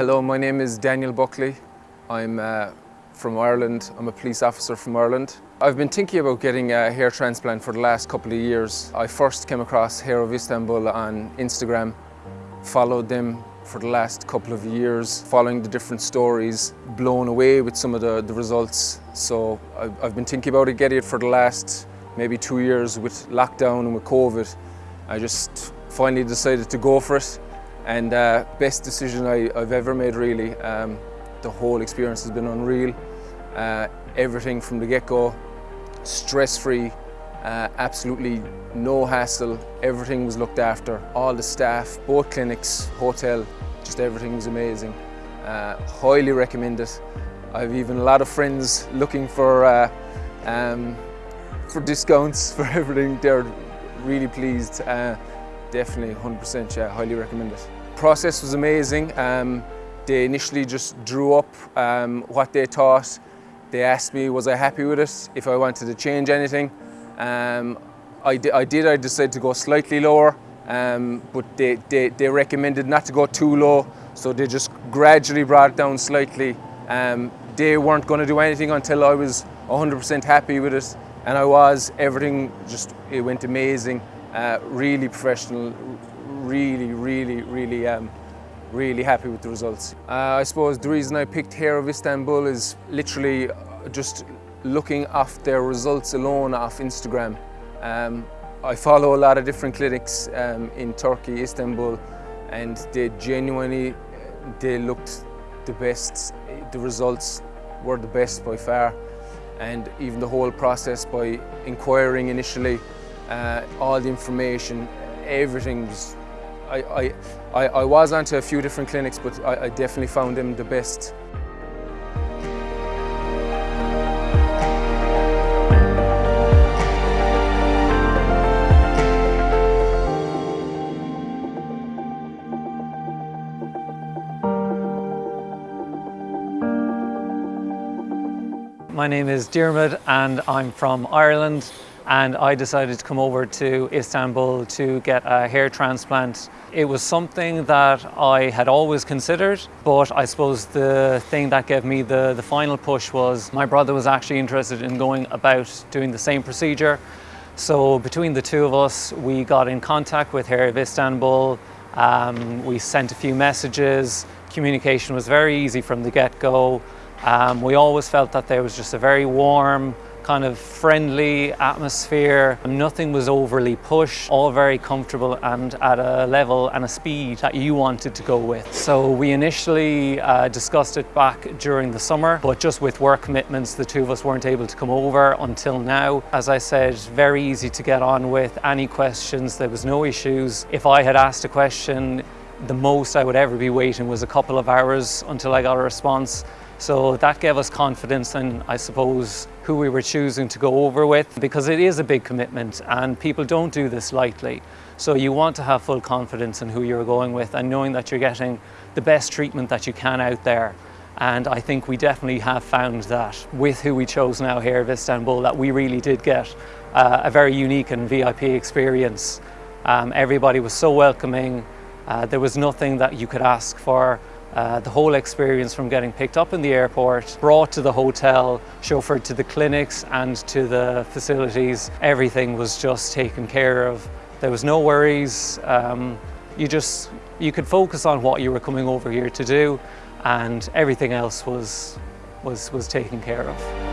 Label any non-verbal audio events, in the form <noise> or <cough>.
Hello, my name is Daniel Buckley. I'm uh, from Ireland. I'm a police officer from Ireland. I've been thinking about getting a hair transplant for the last couple of years. I first came across Hair of Istanbul on Instagram, followed them for the last couple of years, following the different stories, blown away with some of the, the results. So I've, I've been thinking about it, getting it for the last maybe two years with lockdown and with COVID. I just finally decided to go for it and uh, best decision I, have ever made really. Um, the whole experience has been unreal. Uh, everything from the get-go, stress-free, uh, absolutely no hassle, everything was looked after. All the staff, both clinics, hotel, just everything was amazing. Uh, highly recommend it. I've even a lot of friends looking for uh, um, for discounts <laughs> for everything. They're really pleased. Uh, definitely 100% yeah, highly recommend it. Process was amazing. Um, they initially just drew up um, what they thought. They asked me was I happy with it, if I wanted to change anything. Um, I, I, did, I decided to go slightly lower, um, but they, they, they, recommended not to go too low, so they just gradually brought it down slightly. Um, they weren't going to do anything until I was 100% happy with it, and I was. Everything just, it went amazing, uh, really professional, really, really, really, um, really happy with the results. Uh, I suppose the reason I picked Hair of Istanbul is literally just looking off their results alone off Instagram. Um, I follow a lot of different clinics um, in Turkey, Istanbul, and they genuinely, they looked the best. The results were the best by far. And even the whole process by inquiring initially, uh, all the information, everything was I, I, I was onto a few different clinics, but I, I definitely found them the best. My name is Diarmid and I'm from Ireland and I decided to come over to Istanbul to get a hair transplant. It was something that I had always considered, but I suppose the thing that gave me the, the final push was my brother was actually interested in going about doing the same procedure. So between the two of us, we got in contact with Hair of Istanbul, um, we sent a few messages, communication was very easy from the get-go. Um, we always felt that there was just a very warm, kind of friendly atmosphere. Nothing was overly pushed, all very comfortable and at a level and a speed that you wanted to go with. So we initially uh, discussed it back during the summer, but just with work commitments, the two of us weren't able to come over until now. As I said, very easy to get on with. Any questions, there was no issues. If I had asked a question, the most I would ever be waiting was a couple of hours until I got a response. So that gave us confidence and I suppose who we were choosing to go over with because it is a big commitment and people don't do this lightly. So you want to have full confidence in who you're going with and knowing that you're getting the best treatment that you can out there. And I think we definitely have found that with who we chose now here at Istanbul that we really did get uh, a very unique and VIP experience. Um, everybody was so welcoming. Uh, there was nothing that you could ask for uh, the whole experience from getting picked up in the airport, brought to the hotel, chauffeured to the clinics and to the facilities, everything was just taken care of. There was no worries. Um, you just, you could focus on what you were coming over here to do and everything else was, was, was taken care of.